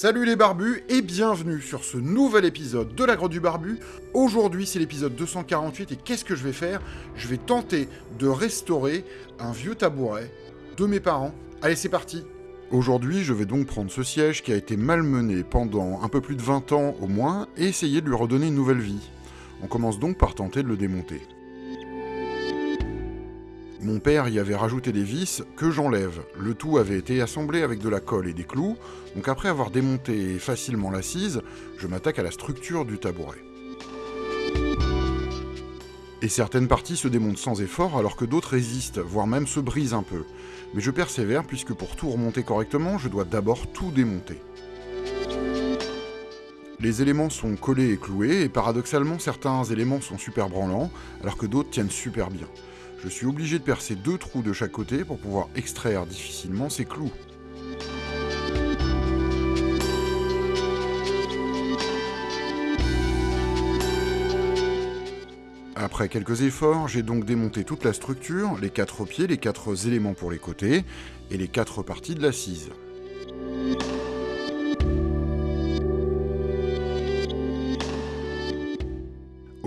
Salut les barbus et bienvenue sur ce nouvel épisode de la Grotte du Barbu. Aujourd'hui c'est l'épisode 248 et qu'est-ce que je vais faire? Je vais tenter de restaurer un vieux tabouret de mes parents. Allez c'est parti Aujourd'hui je vais donc prendre ce siège qui a été malmené pendant un peu plus de 20 ans au moins et essayer de lui redonner une nouvelle vie. On commence donc par tenter de le démonter. Mon père y avait rajouté des vis que j'enlève. Le tout avait été assemblé avec de la colle et des clous, donc après avoir démonté facilement l'assise, je m'attaque à la structure du tabouret. Et certaines parties se démontent sans effort alors que d'autres résistent, voire même se brisent un peu. Mais je persévère puisque pour tout remonter correctement, je dois d'abord tout démonter. Les éléments sont collés et cloués, et paradoxalement certains éléments sont super branlants, alors que d'autres tiennent super bien je suis obligé de percer deux trous de chaque côté pour pouvoir extraire difficilement ces clous. Après quelques efforts, j'ai donc démonté toute la structure, les quatre pieds, les quatre éléments pour les côtés, et les quatre parties de l'assise.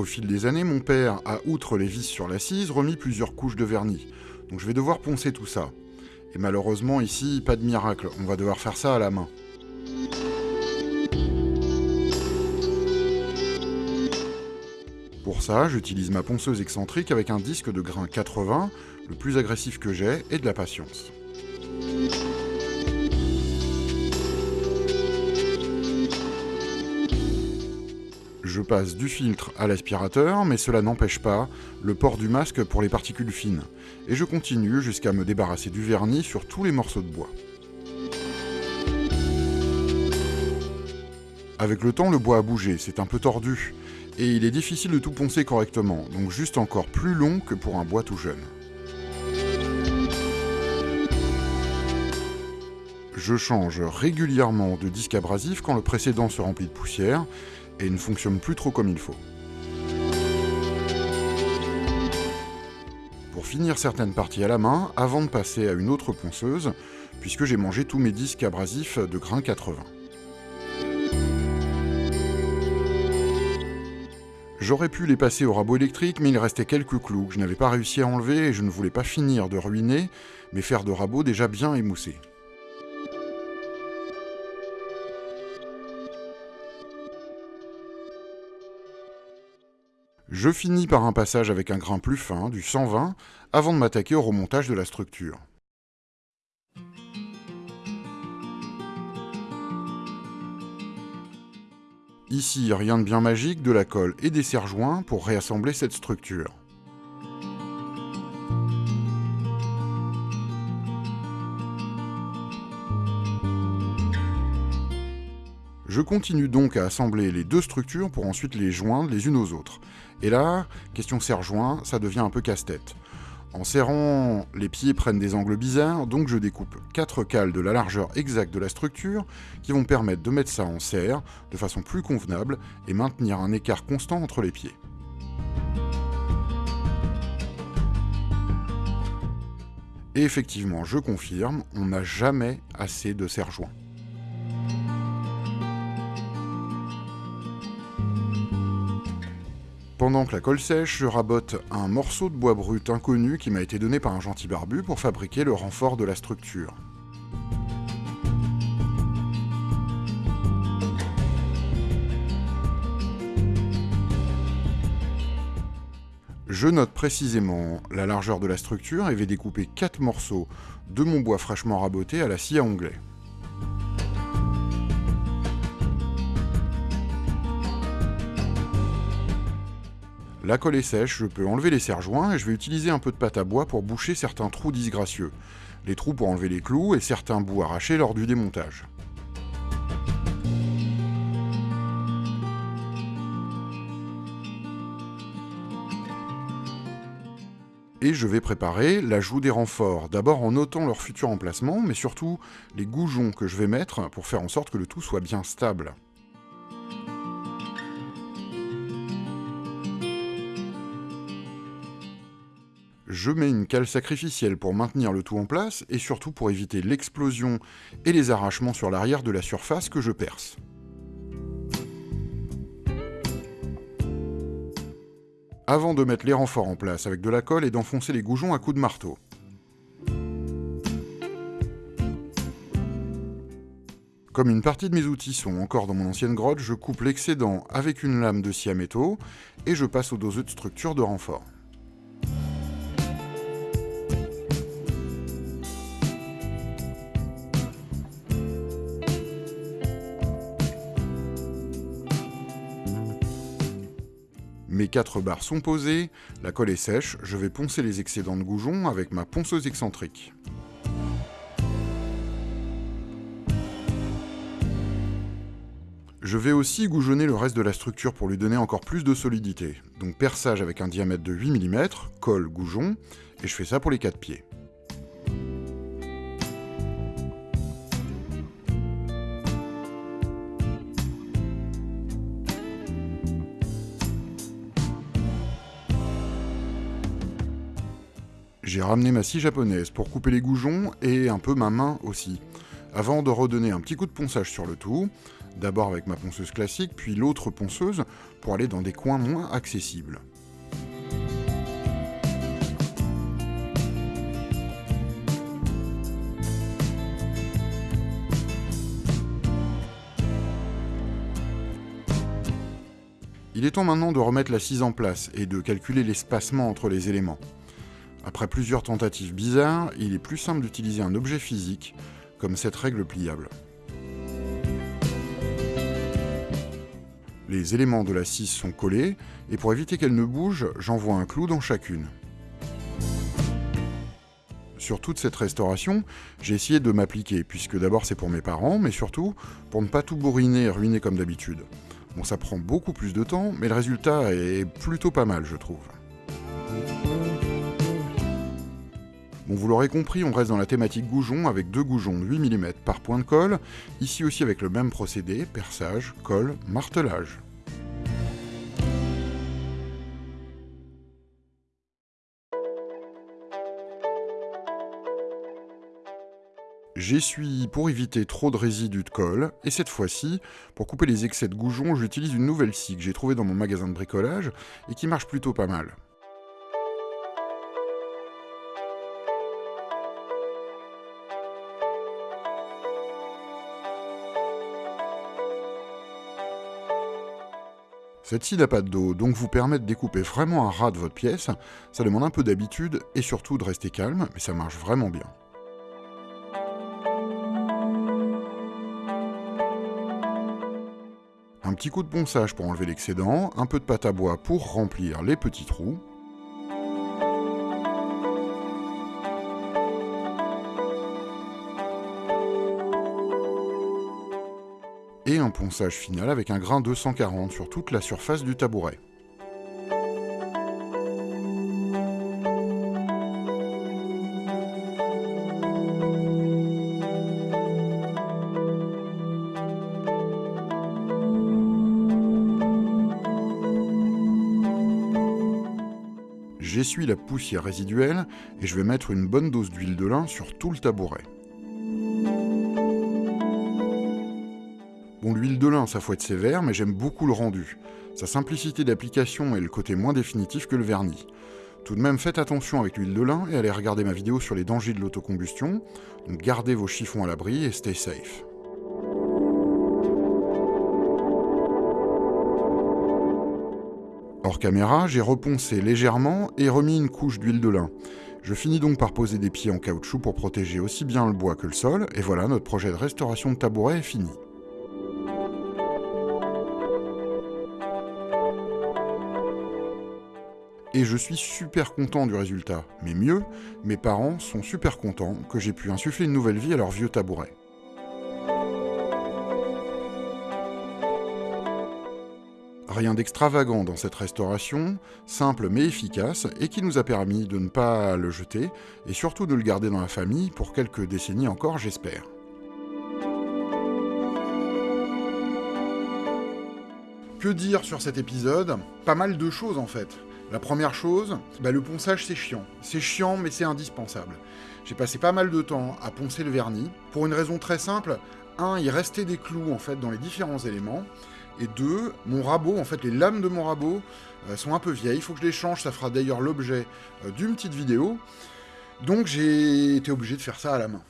Au fil des années, mon père a, outre les vis sur l'assise, remis plusieurs couches de vernis. Donc je vais devoir poncer tout ça. Et malheureusement ici, pas de miracle, on va devoir faire ça à la main. Pour ça, j'utilise ma ponceuse excentrique avec un disque de grain 80, le plus agressif que j'ai, et de la patience. Je passe du filtre à l'aspirateur, mais cela n'empêche pas le port du masque pour les particules fines. Et je continue jusqu'à me débarrasser du vernis sur tous les morceaux de bois. Avec le temps, le bois a bougé, c'est un peu tordu, et il est difficile de tout poncer correctement, donc juste encore plus long que pour un bois tout jeune. Je change régulièrement de disque abrasif quand le précédent se remplit de poussière, et ne fonctionne plus trop comme il faut. Pour finir certaines parties à la main, avant de passer à une autre ponceuse, puisque j'ai mangé tous mes disques abrasifs de grain 80. J'aurais pu les passer au rabot électrique, mais il restait quelques clous que je n'avais pas réussi à enlever et je ne voulais pas finir de ruiner mes fers de rabot déjà bien émoussés. Je finis par un passage avec un grain plus fin, du 120, avant de m'attaquer au remontage de la structure. Ici, rien de bien magique, de la colle et des serre-joints pour réassembler cette structure. Je continue donc à assembler les deux structures pour ensuite les joindre les unes aux autres. Et là, question serre-joint, ça devient un peu casse-tête. En serrant, les pieds prennent des angles bizarres, donc je découpe quatre cales de la largeur exacte de la structure qui vont permettre de mettre ça en serre de façon plus convenable et maintenir un écart constant entre les pieds. Et effectivement, je confirme, on n'a jamais assez de serre-joints. Pendant que la colle sèche, je rabote un morceau de bois brut inconnu qui m'a été donné par un gentil barbu pour fabriquer le renfort de la structure. Je note précisément la largeur de la structure et vais découper 4 morceaux de mon bois fraîchement raboté à la scie à onglet. La colle est sèche, je peux enlever les serre-joints et je vais utiliser un peu de pâte à bois pour boucher certains trous disgracieux. Les trous pour enlever les clous et certains bouts arrachés lors du démontage. Et je vais préparer l'ajout des renforts, d'abord en notant leur futur emplacement, mais surtout les goujons que je vais mettre pour faire en sorte que le tout soit bien stable. Je mets une cale sacrificielle pour maintenir le tout en place et surtout pour éviter l'explosion et les arrachements sur l'arrière de la surface que je perce. Avant de mettre les renforts en place avec de la colle et d'enfoncer les goujons à coups de marteau. Comme une partie de mes outils sont encore dans mon ancienne grotte, je coupe l'excédent avec une lame de scie à métaux et je passe au doseux de structure de renfort. Mes quatre barres sont posées, la colle est sèche, je vais poncer les excédents de goujons avec ma ponceuse excentrique. Je vais aussi goujonner le reste de la structure pour lui donner encore plus de solidité. Donc perçage avec un diamètre de 8 mm, colle, goujon, et je fais ça pour les quatre pieds. J'ai ramené ma scie japonaise pour couper les goujons et un peu ma main aussi, avant de redonner un petit coup de ponçage sur le tout, d'abord avec ma ponceuse classique, puis l'autre ponceuse pour aller dans des coins moins accessibles. Il est temps maintenant de remettre la scie en place et de calculer l'espacement entre les éléments. Après plusieurs tentatives bizarres, il est plus simple d'utiliser un objet physique, comme cette règle pliable. Les éléments de la scie sont collés, et pour éviter qu'elle ne bouge, j'envoie un clou dans chacune. Sur toute cette restauration, j'ai essayé de m'appliquer, puisque d'abord c'est pour mes parents, mais surtout pour ne pas tout bourriner et ruiner comme d'habitude. Bon, ça prend beaucoup plus de temps, mais le résultat est plutôt pas mal, je trouve. Bon, vous l'aurez compris, on reste dans la thématique goujon avec deux goujons de 8 mm par point de colle, ici aussi avec le même procédé, perçage, colle, martelage. J'essuie pour éviter trop de résidus de colle, et cette fois-ci, pour couper les excès de goujon, j'utilise une nouvelle scie que j'ai trouvée dans mon magasin de bricolage et qui marche plutôt pas mal. Cette scie n'a pas de dos, donc vous permet de découper vraiment un ras de votre pièce. Ça demande un peu d'habitude et surtout de rester calme, mais ça marche vraiment bien. Un petit coup de ponçage pour enlever l'excédent, un peu de pâte à bois pour remplir les petits trous, ponçage final avec un grain 240 sur toute la surface du tabouret. J'essuie la poussière résiduelle et je vais mettre une bonne dose d'huile de lin sur tout le tabouret. Bon, l'huile de lin, ça faut être sévère, mais j'aime beaucoup le rendu. Sa simplicité d'application et le côté moins définitif que le vernis. Tout de même, faites attention avec l'huile de lin et allez regarder ma vidéo sur les dangers de l'autocombustion. Donc gardez vos chiffons à l'abri et stay safe. Hors caméra, j'ai reponcé légèrement et remis une couche d'huile de lin. Je finis donc par poser des pieds en caoutchouc pour protéger aussi bien le bois que le sol, et voilà, notre projet de restauration de tabouret est fini. Et je suis super content du résultat. Mais mieux, mes parents sont super contents que j'ai pu insuffler une nouvelle vie à leur vieux tabouret. Rien d'extravagant dans cette restauration, simple mais efficace, et qui nous a permis de ne pas le jeter, et surtout de le garder dans la famille pour quelques décennies encore, j'espère. Que dire sur cet épisode? Pas mal de choses en fait. La première chose, bah, le ponçage c'est chiant. C'est chiant mais c'est indispensable. J'ai passé pas mal de temps à poncer le vernis, pour une raison très simple. Un, il restait des clous en fait dans les différents éléments. Et deux, mon rabot, en fait les lames de mon rabot euh, sont un peu vieilles, il faut que je les change, ça fera d'ailleurs l'objet euh, d'une petite vidéo. Donc j'ai été obligé de faire ça à la main.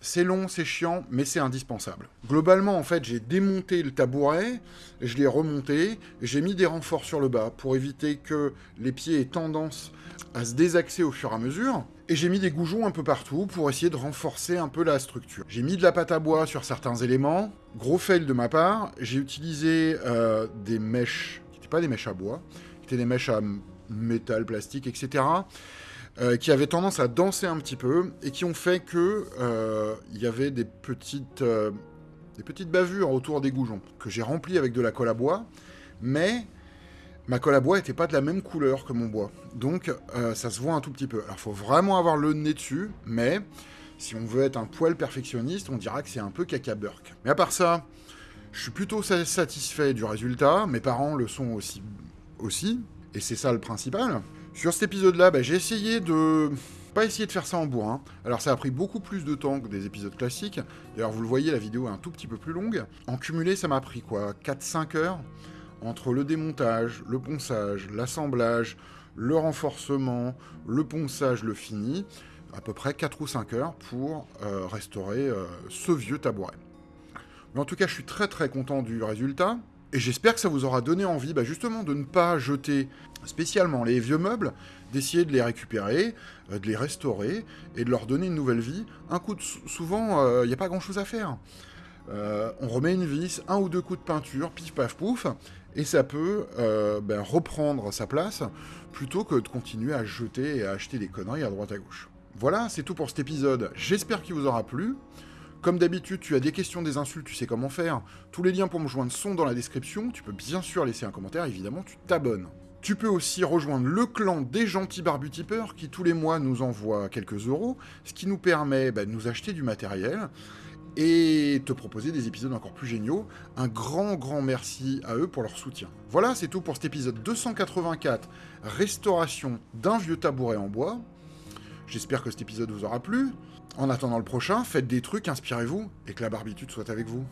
C'est long, c'est chiant, mais c'est indispensable. Globalement, en fait, j'ai démonté le tabouret, je l'ai remonté, j'ai mis des renforts sur le bas pour éviter que les pieds aient tendance à se désaxer au fur et à mesure. Et j'ai mis des goujons un peu partout pour essayer de renforcer un peu la structure. J'ai mis de la pâte à bois sur certains éléments. Gros fail de ma part, j'ai utilisé euh, des mèches, qui n'étaient pas des mèches à bois, qui étaient des mèches à métal, plastique, etc., euh, qui avaient tendance à danser un petit peu et qui ont fait que euh, il y avait des petites, euh, des petites bavures autour des goujons que j'ai rempli avec de la colle à bois, mais ma colle à bois n'était pas de la même couleur que mon bois, donc ça se voit un tout petit peu. Alors faut vraiment avoir le nez dessus, mais si on veut être un poil perfectionniste, on dira que c'est un peu caca burk. Mais à part ça, je suis plutôt satisfait du résultat. Mes parents le sont aussi, aussi et c'est ça le principal. Sur cet épisode-là, bah, j'ai essayé de... Pas essayer de faire ça en bourrin. Alors ça a pris beaucoup plus de temps que des épisodes classiques. D'ailleurs, vous le voyez, la vidéo est un tout petit peu plus longue. En cumulé, ça m'a pris quoi 4-5 heures entre le démontage, le ponçage, l'assemblage, le renforcement, le ponçage, le fini, à peu près 4 ou 5 heures pour euh, restaurer euh, ce vieux tabouret. Mais en tout cas, je suis très très content du résultat. Et j'espère que ça vous aura donné envie bah, justement de ne pas jeter spécialement les vieux meubles, d'essayer de les récupérer, euh, de les restaurer et de leur donner une nouvelle vie. Un coup de... Souvent, il euh, n'y a pas grand-chose à faire. Euh, on remet une vis, un ou deux coups de peinture, pif paf pouf, et ça peut ben, reprendre sa place plutôt que de continuer à jeter et à acheter des conneries à droite à gauche. Voilà, c'est tout pour cet épisode. J'espère qu'il vous aura plu. Comme d'habitude, tu as des questions, des insultes, tu sais comment faire. Tous les liens pour me joindre sont dans la description. Tu peux bien sûr laisser un commentaire, évidemment, tu t'abonnes. Tu peux aussi rejoindre le clan des gentils barbutipeurs qui tous les mois nous envoient quelques euros, ce qui nous permet bah, de nous acheter du matériel et te proposer des épisodes encore plus géniaux. Un grand, grand merci à eux pour leur soutien. Voilà, c'est tout pour cet épisode 284, restauration d'un vieux tabouret en bois. J'espère que cet épisode vous aura plu. En attendant le prochain, faites des trucs, inspirez-vous, et que la barbitude soit avec vous.